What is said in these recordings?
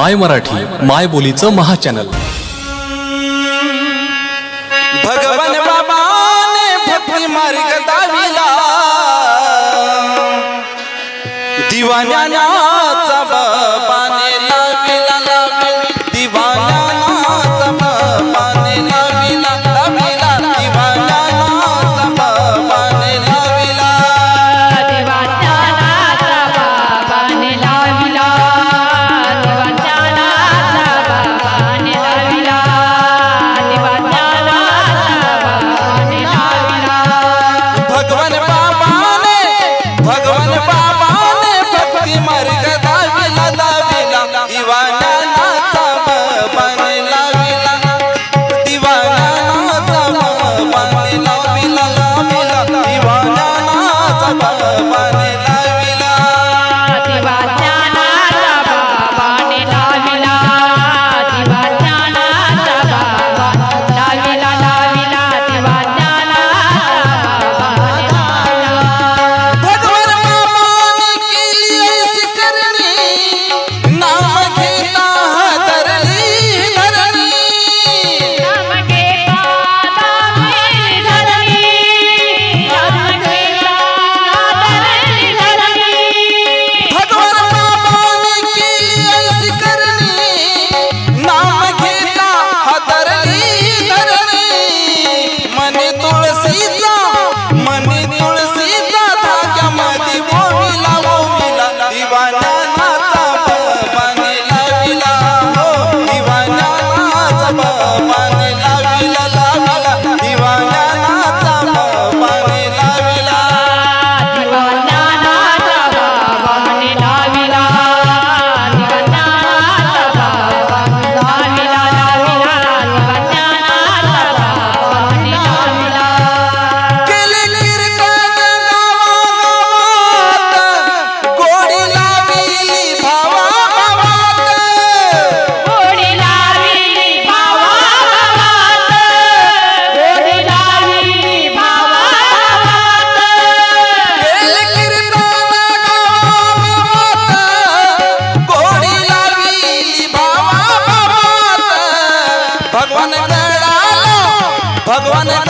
माय मराठी माय बोलीचं महाचॅनल भगवान बाबाने भक्ती मार्ग दाविला. दिवाण्याचा बाबा Cuando van a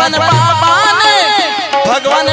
भगवान बाबा भगवान